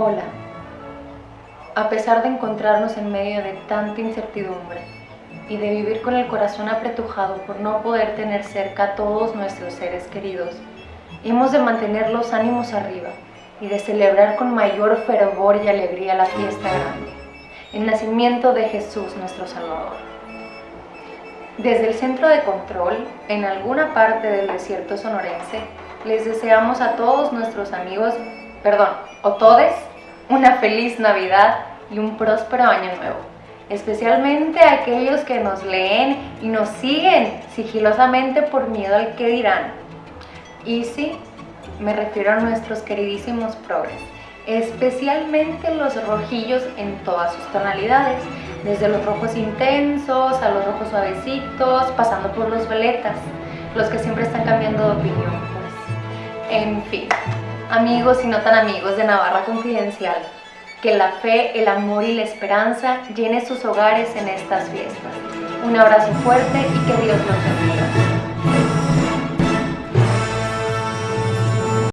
Hola. A pesar de encontrarnos en medio de tanta incertidumbre y de vivir con el corazón apretujado por no poder tener cerca a todos nuestros seres queridos, hemos de mantener los ánimos arriba y de celebrar con mayor fervor y alegría la fiesta grande, el nacimiento de Jesús nuestro Salvador. Desde el centro de control, en alguna parte del desierto sonorense, les deseamos a todos nuestros amigos, perdón, o todes, una feliz Navidad y un próspero año nuevo. Especialmente a aquellos que nos leen y nos siguen sigilosamente por miedo al que dirán. Y sí, me refiero a nuestros queridísimos progres, especialmente los rojillos en todas sus tonalidades, desde los rojos intensos a los rojos suavecitos, pasando por los veletas, los que siempre están cambiando de opinión. Pues. En fin, amigos y no tan amigos de Navarra Confidencial, que la fe, el amor y la esperanza llene sus hogares en estas fiestas. Un abrazo fuerte y que Dios los bendiga.